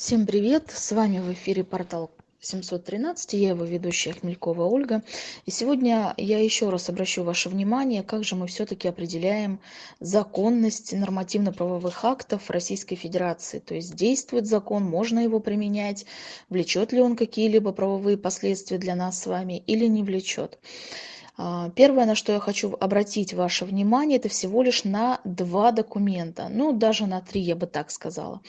Всем привет! С вами в эфире портал 713, я его ведущая Хмелькова Ольга. И сегодня я еще раз обращу ваше внимание, как же мы все-таки определяем законность нормативно-правовых актов Российской Федерации. То есть действует закон, можно его применять, влечет ли он какие-либо правовые последствия для нас с вами или не влечет. А, первое, на что я хочу обратить ваше внимание, это всего лишь на два документа, ну даже на три, я бы так сказала.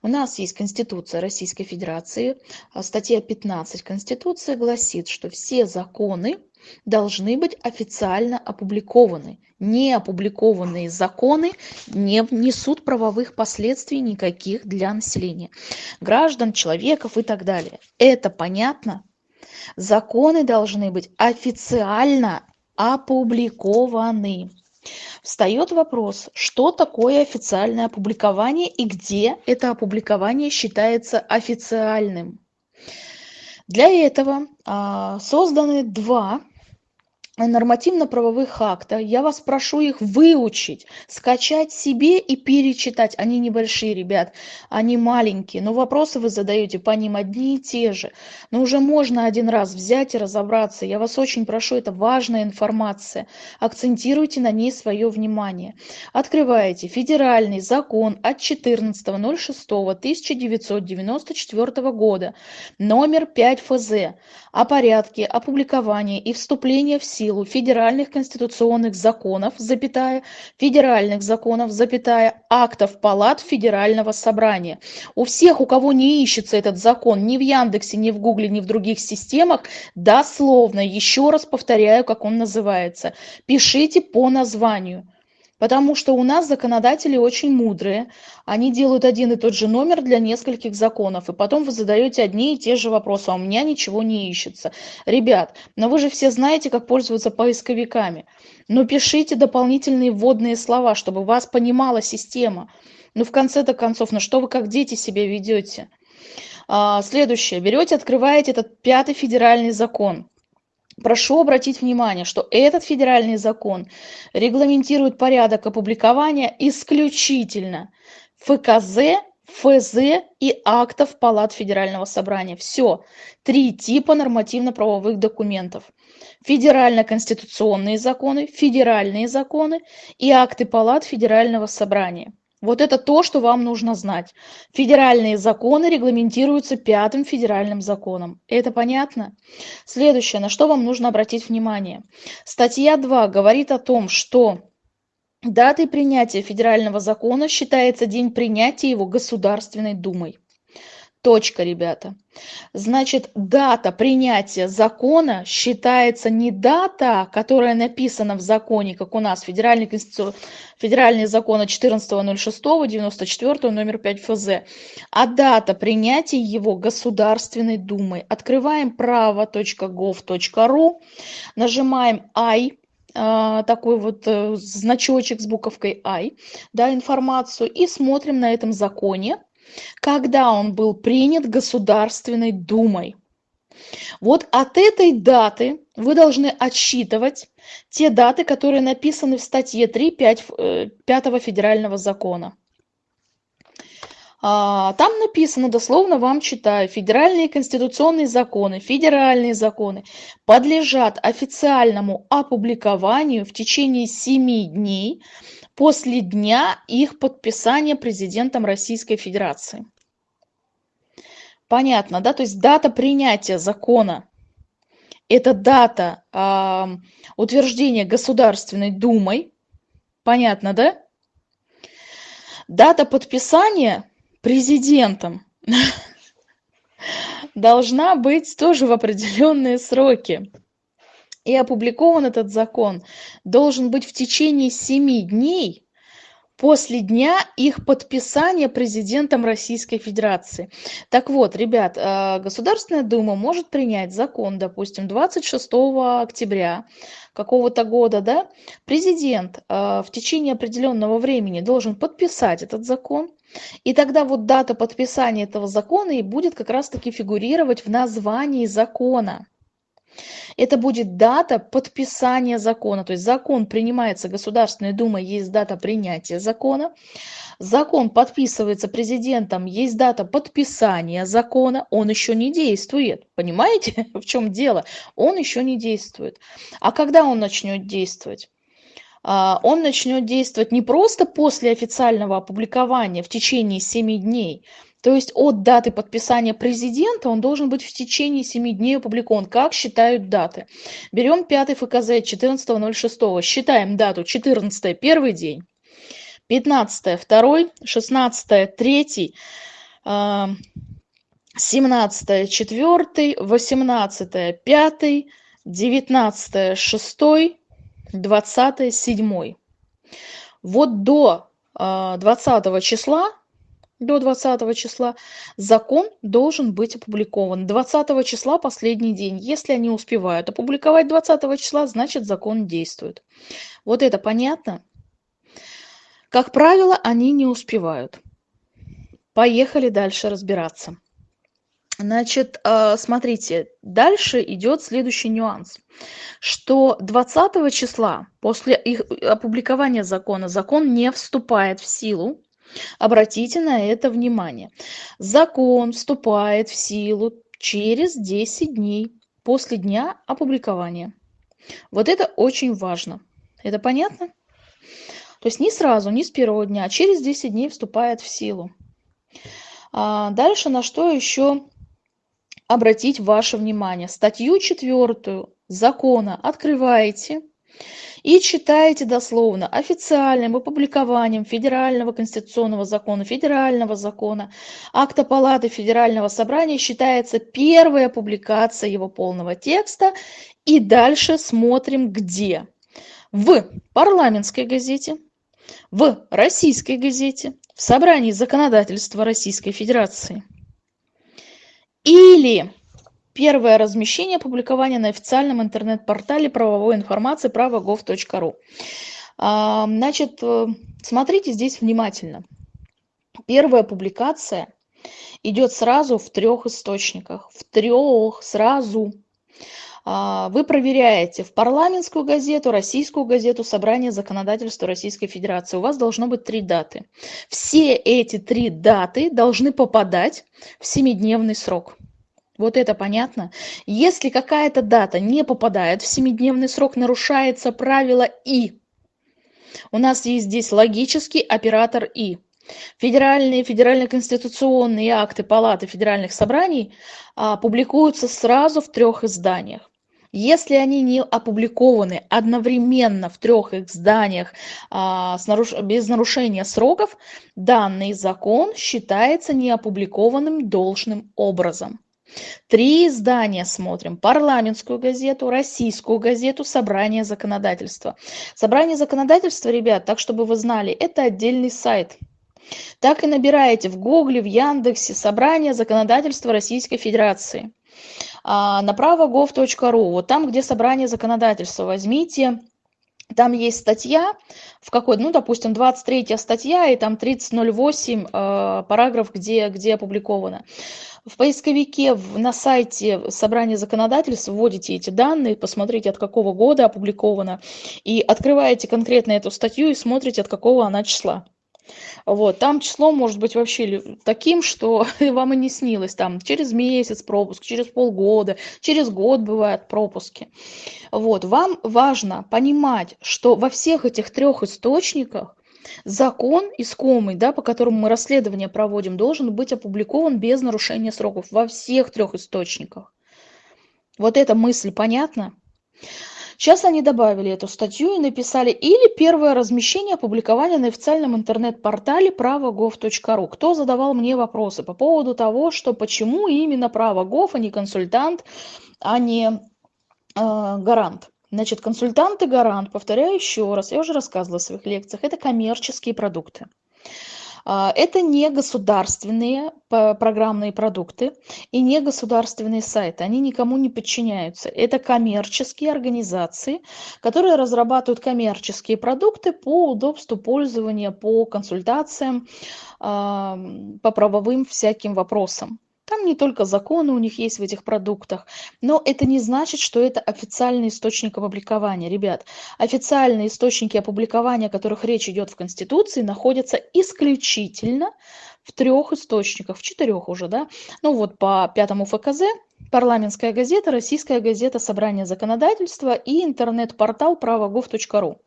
У нас есть Конституция Российской Федерации, а, статья 15 Конституции гласит, что все законы должны быть официально опубликованы. Не опубликованные законы не внесут правовых последствий никаких для населения, граждан, человеков и так далее. Это понятно? Законы должны быть официально опубликованы. Встает вопрос, что такое официальное опубликование и где это опубликование считается официальным. Для этого а, созданы два нормативно-правовых акта. Я вас прошу их выучить, скачать себе и перечитать. Они небольшие, ребят, они маленькие, но вопросы вы задаете по ним одни и те же. Но уже можно один раз взять и разобраться. Я вас очень прошу, это важная информация. Акцентируйте на ней свое внимание. Открываете федеральный закон от 14.06.1994 года, номер 5 ФЗ, о порядке опубликования и вступления в силу силу федеральных конституционных законов, запятая, федеральных законов, запятая, актов палат Федерального собрания. У всех, у кого не ищется этот закон ни в Яндексе, ни в Гугле, ни в других системах, дословно, еще раз повторяю, как он называется, пишите по названию. Потому что у нас законодатели очень мудрые. Они делают один и тот же номер для нескольких законов. И потом вы задаете одни и те же вопросы, а у меня ничего не ищется. Ребят, но вы же все знаете, как пользоваться поисковиками. Но пишите дополнительные вводные слова, чтобы вас понимала система. Ну, в конце-то концов, ну что вы как дети себя ведете? А, следующее. Берете, открываете этот пятый федеральный закон. Прошу обратить внимание, что этот федеральный закон регламентирует порядок опубликования исключительно ФКЗ, ФЗ и актов Палат Федерального собрания. Все. Три типа нормативно-правовых документов. Федерально-конституционные законы, федеральные законы и акты Палат Федерального собрания. Вот это то, что вам нужно знать. Федеральные законы регламентируются пятым федеральным законом. Это понятно? Следующее, на что вам нужно обратить внимание. Статья 2 говорит о том, что датой принятия федерального закона считается день принятия его Государственной Думой. Точка, ребята. Значит, дата принятия закона считается не дата, которая написана в законе, как у нас, федеральный, федеральный закон от 14.06.94, номер 5 ФЗ, а дата принятия его Государственной Думой. Открываем право.gov.ru, нажимаем I, а, такой вот э, значочек с буковкой I, да, информацию, и смотрим на этом законе, когда он был принят Государственной Думой. Вот от этой даты вы должны отсчитывать те даты, которые написаны в статье 3 5, 5 федерального закона. А, там написано, дословно вам читаю, федеральные конституционные законы, федеральные законы подлежат официальному опубликованию в течение 7 дней после дня их подписания президентом Российской Федерации. Понятно, да? То есть дата принятия закона – это дата э, утверждения Государственной Думой. Понятно, да? Дата подписания президентом должна быть тоже в определенные сроки и опубликован этот закон должен быть в течение семи дней после дня их подписания президентом Российской Федерации. Так вот, ребят, э, Государственная Дума может принять закон, допустим, 26 октября какого-то года, да, президент э, в течение определенного времени должен подписать этот закон, и тогда вот дата подписания этого закона и будет как раз-таки фигурировать в названии закона. Это будет дата подписания закона. То есть закон принимается Государственной Думой, есть дата принятия закона. Закон подписывается президентом, есть дата подписания закона, он еще не действует. Понимаете, в чем дело? Он еще не действует. А когда он начнет действовать? А, он начнет действовать не просто после официального опубликования в течение 7 дней, то есть от даты подписания президента он должен быть в течение 7 дней опубликован. Как считают даты? Берем 5 ФКЗ 14.06, считаем дату 14 первый день, 15 второй, 16 третий, 17 четвертый, 18 пятый, 19 шестой, 20 седьмой. Вот до 20 а, числа до 20 числа закон должен быть опубликован. 20 числа последний день. Если они успевают опубликовать 20 числа, значит закон действует. Вот это понятно? Как правило, они не успевают. Поехали дальше разбираться. Значит, э, смотрите, дальше идет следующий нюанс, что 20 числа после их опубликования закона закон не вступает в силу. Обратите на это внимание. Закон вступает в силу через 10 дней после дня опубликования. Вот это очень важно. Это понятно? То есть не сразу, не с первого дня, а через 10 дней вступает в силу. А дальше на что еще обратить ваше внимание. Статью четвертую закона открываете и читаете дословно официальным опубликованием федерального конституционного закона, федерального закона, акта палаты федерального собрания считается первая публикация его полного текста. И дальше смотрим где. В парламентской газете, в российской газете, в собрании законодательства Российской Федерации. Или первое размещение опубликования на официальном интернет-портале правовой информации право.gov.ru. А, значит, э, смотрите здесь внимательно. Первая публикация идет сразу в трех источниках. В трех сразу. А, вы проверяете в парламентскую газету, российскую газету, собрание законодательства Российской Федерации. У вас должно быть три даты. Все эти три даты должны попадать в семидневный срок. Вот это понятно. Если какая-то дата не попадает в семидневный срок, нарушается правило И. У нас есть здесь логический оператор И. Федеральные, федерально-конституционные акты Палаты федеральных собраний а, публикуются сразу в трех изданиях. Если они не опубликованы одновременно в трех изданиях а, с наруш... без нарушения сроков, данный закон считается неопубликованным должным образом. Три издания смотрим. Парламентскую газету, российскую газету, собрание законодательства. Собрание законодательства, ребят, так чтобы вы знали, это отдельный сайт. Так и набираете в Гугле, в Яндексе собрание законодательства Российской Федерации а, направо gov.ru, вот там, где собрание законодательства, возьмите, там есть статья, в какой, ну, допустим, 23 статья, и там 3008 э, параграф, где, где опубликовано. В поисковике в, на сайте собрания законодательств вводите эти данные, посмотрите, от какого года опубликовано, и открываете конкретно эту статью и смотрите, от какого она числа. Вот, там число может быть вообще таким, что вам и не снилось. Там через месяц пропуск, через полгода, через год бывают пропуски. Вот, вам важно понимать, что во всех этих трех источниках закон искомый, да, по которому мы расследование проводим, должен быть опубликован без нарушения сроков во всех трех источниках. Вот эта мысль понятна? Сейчас они добавили эту статью и написали или первое размещение опубликования на официальном интернет-портале право.gov.ru. Кто задавал мне вопросы по поводу того, что почему именно право.gov, а не консультант, а не э, гарант. Значит, консультант и гарант, повторяю еще раз, я уже рассказывала в своих лекциях, это коммерческие продукты. А, это не государственные программные продукты и не государственные сайты. Они никому не подчиняются. Это коммерческие организации, которые разрабатывают коммерческие продукты по удобству пользования, по консультациям, а, по правовым всяким вопросам. Там не только законы у них есть в этих продуктах, но это не значит, что это официальный источник опубликования. Ребят, официальные источники опубликования, о которых речь идет в Конституции, находятся исключительно в трех источниках, в четырех уже, да. Ну вот по пятому ФКЗ парламентская газета, российская газета «Собрание законодательства» и интернет-портал правогов.ру.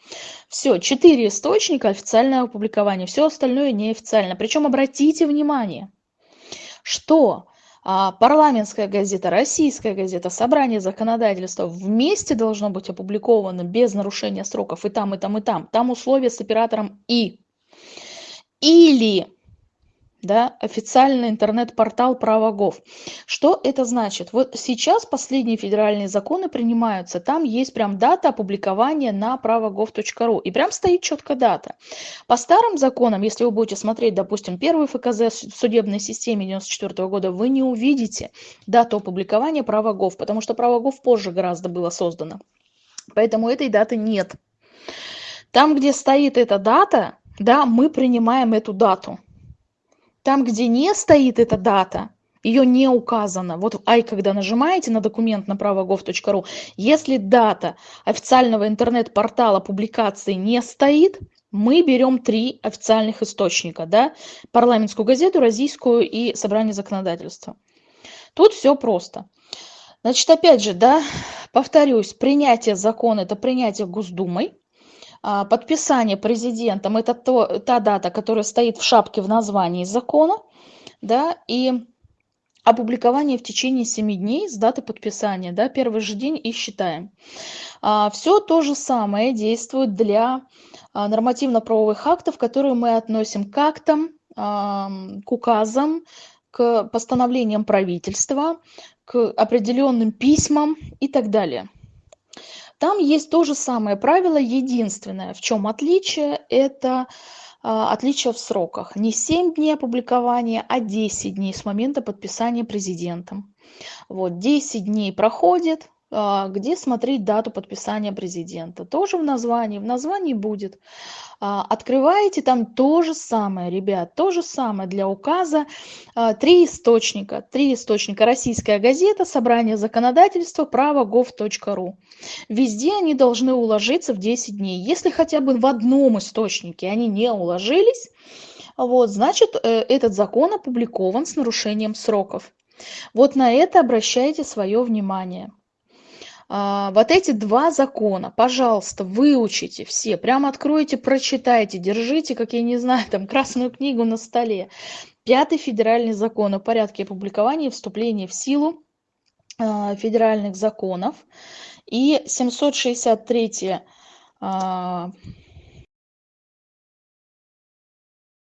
Все, четыре источника официальное опубликование, все остальное неофициально. Причем обратите внимание, что парламентская газета, российская газета, собрание законодательства вместе должно быть опубликовано без нарушения сроков и там, и там, и там. Там условия с оператором «и». Или да, официальный интернет-портал правогов. Что это значит? Вот сейчас последние федеральные законы принимаются, там есть прям дата опубликования на правогов.ру, и прям стоит четко дата. По старым законам, если вы будете смотреть, допустим, первый ФКЗ в судебной системе 94 года, вы не увидите дату опубликования правогов, потому что правогов позже гораздо было создано. Поэтому этой даты нет. Там, где стоит эта дата, да, мы принимаем эту дату. Там, где не стоит эта дата, ее не указано. Вот ай, когда нажимаете на документ на правогов.ру, если дата официального интернет-портала публикации не стоит, мы берем три официальных источника, да, парламентскую газету, российскую и собрание законодательства. Тут все просто. Значит, опять же, да, повторюсь, принятие закона – это принятие Госдумой, подписание президентом – это то, та дата, которая стоит в шапке в названии закона, да, и опубликование в течение 7 дней с даты подписания, да, первый же день и считаем. А, Все то же самое действует для а, нормативно-правовых актов, которые мы относим к актам, к указам, к постановлениям правительства, к определенным письмам и так далее. Там есть то же самое правило, единственное, в чем отличие, это а, отличие в сроках. Не 7 дней опубликования, а 10 дней с момента подписания президентом. Вот, 10 дней проходит, где смотреть дату подписания президента. Тоже в названии, в названии будет. А, открываете там то же самое, ребят, то же самое для указа. А, три источника, три источника. Российская газета, собрание законодательства, право gov.ru. Везде они должны уложиться в 10 дней. Если хотя бы в одном источнике они не уложились, вот, значит, э, этот закон опубликован с нарушением сроков. Вот на это обращайте свое внимание. А, вот эти два закона, пожалуйста, выучите все, прямо откройте, прочитайте, держите, как я не знаю, там красную книгу на столе. Пятый федеральный закон о порядке опубликования и вступления в силу а, федеральных законов и 763